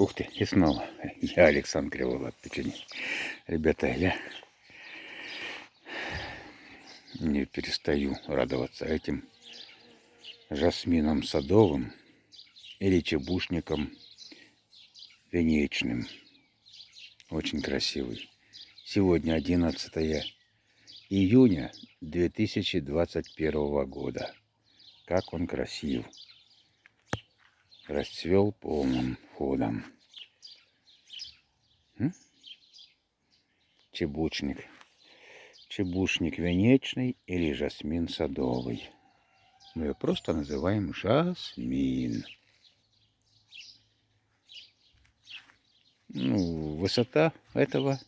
Ух ты, и снова. Я Александр печенье. Ребята, я не перестаю радоваться этим жасмином садовым или чебушником венечным. Очень красивый. Сегодня 11 июня 2021 года. Как он красив расцвел полным ходом. Чебучник. Чебушник венечный или жасмин садовый. Мы ее просто называем жасмин. Ну, высота этого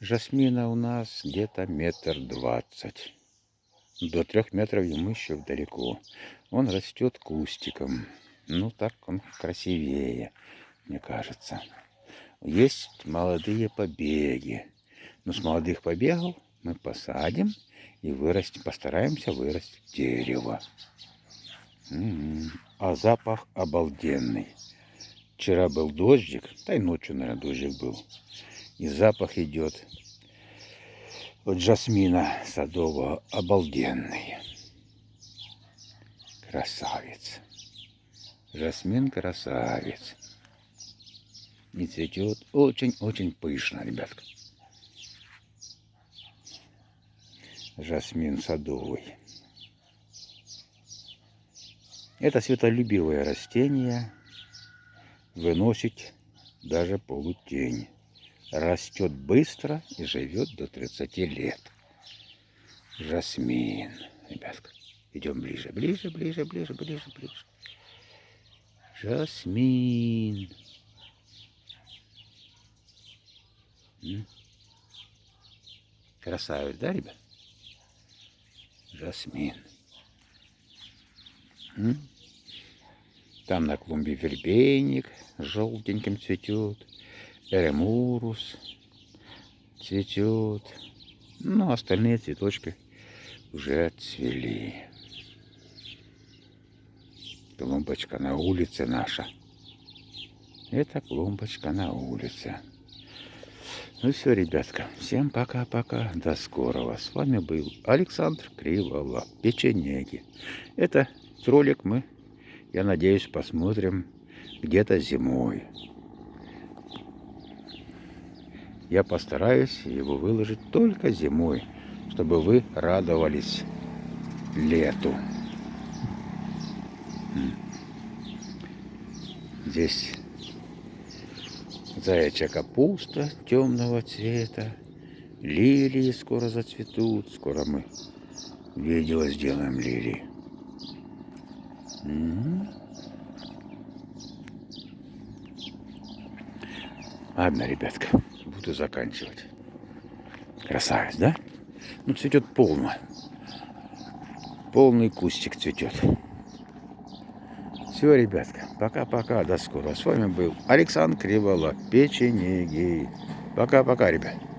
жасмина у нас где-то метр двадцать. До трех метров ему еще далеко. Он растет кустиком. Ну, так он красивее, мне кажется. Есть молодые побеги. Но с молодых побегов мы посадим и вырастим, постараемся вырастить дерево. М-м-м. А запах обалденный. Вчера был дождик, да и ночью, наверное, дождик был. И запах идет от жасмина садового обалденный. Красавец. Жасмин красавец. И цветет очень-очень пышно, ребятка. Жасмин садовый. Это светолюбивое растение выносит даже полутень. Растет быстро и живет до 30 лет. Жасмин, ребятка. Идем ближе, ближе, ближе, ближе, ближе, ближе. Жасмин. Красавец, да, ребят? Жасмин. Там на клумбе вербейник желтеньким цветет. Эремурус цветет. Ну, остальные цветочки уже отцвели клумбочка на улице наша. Это клумбочка на улице. Ну все, ребятка, всем пока-пока, до скорого. С вами был Александр Криволап, печенеги. Это ролик мы, я надеюсь, посмотрим где-то зимой. Я постараюсь его выложить только зимой, чтобы вы радовались лету. Здесь заячья капуста темного цвета. Лилии скоро зацветут. Скоро мы видео сделаем лилии. Угу. Ладно, ребятка, буду заканчивать. Красавец, да? Ну, цветет полно. Полный кустик цветет. Все, ребятка, пока-пока, до скорого. С вами был Александр Кривола, печенеги. Пока-пока, ребят.